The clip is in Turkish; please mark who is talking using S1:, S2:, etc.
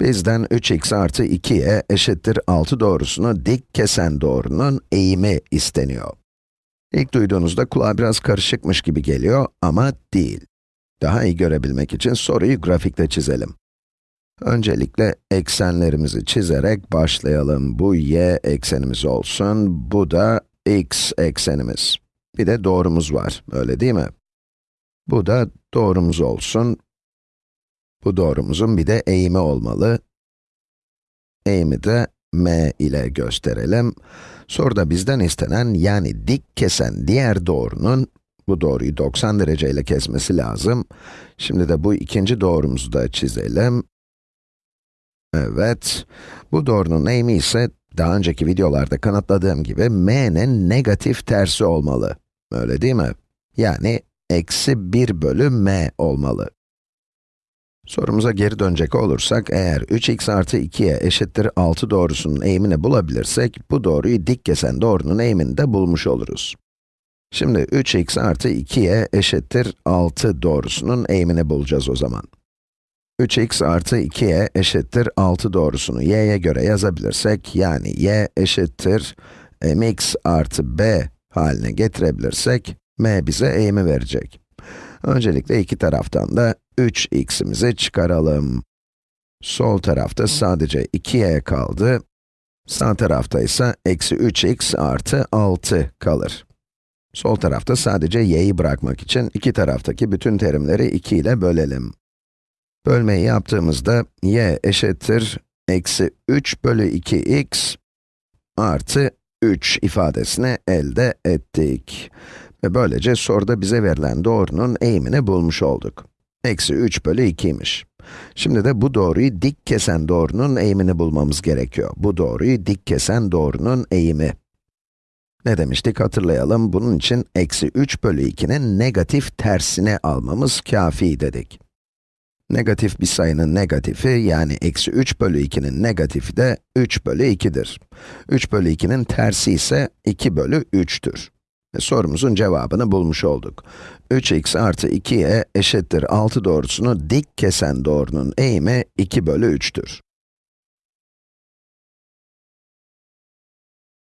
S1: Bizden 3x artı 2y eşittir 6 doğrusunu dik kesen doğrunun eğimi isteniyor. İlk duyduğunuzda kulağa biraz karışıkmış gibi geliyor ama değil. Daha iyi görebilmek için soruyu grafikte çizelim. Öncelikle eksenlerimizi çizerek başlayalım. Bu y eksenimiz olsun, bu da x eksenimiz. Bir de doğrumuz var, öyle değil mi? Bu da doğrumuz olsun. Bu doğrumuzun bir de eğimi olmalı. Eğimi de m ile gösterelim. Soruda bizden istenen, yani dik kesen diğer doğrunun, bu doğruyu 90 dereceyle kesmesi lazım. Şimdi de bu ikinci doğrumuzu da çizelim. Evet, bu doğrunun eğimi ise, daha önceki videolarda kanıtladığım gibi, m'nin negatif tersi olmalı. Öyle değil mi? Yani, eksi 1 bölü m olmalı. Sorumuza geri dönecek olursak, eğer 3x artı 2y eşittir 6 doğrusunun eğimini bulabilirsek, bu doğruyu dik kesen doğrunun eğimini de bulmuş oluruz. Şimdi 3x artı 2y eşittir 6 doğrusunun eğimini bulacağız o zaman. 3x artı 2y eşittir 6 doğrusunu y'ye göre yazabilirsek, yani y eşittir mx artı b haline getirebilirsek, m bize eğimi verecek. Öncelikle iki taraftan da 3x'imizi çıkaralım. Sol tarafta sadece 2y kaldı. Sağ tarafta ise eksi 3x artı 6 kalır. Sol tarafta sadece y'yi bırakmak için iki taraftaki bütün terimleri 2 ile bölelim. Bölmeyi yaptığımızda y eşittir eksi 3 bölü 2x artı 3 ifadesini elde ettik. Ve böylece soruda bize verilen doğrunun eğimini bulmuş olduk. Eksi 3 bölü 2'ymiş. Şimdi de bu doğruyu dik kesen doğrunun eğimini bulmamız gerekiyor. Bu doğruyu dik kesen doğrunun eğimi. Ne demiştik hatırlayalım, bunun için eksi 3 bölü 2'nin negatif tersini almamız kafi dedik. Negatif bir sayının negatifi, yani eksi 3 bölü 2'nin negatifi de 3 bölü 2'dir. 3 bölü 2'nin tersi ise 2 bölü 3'tür. Sorumuzun cevabını bulmuş olduk. 3x artı 2y eşittir 6 doğrusunu dik kesen doğrunun eğimi 2 bölü 3'tür.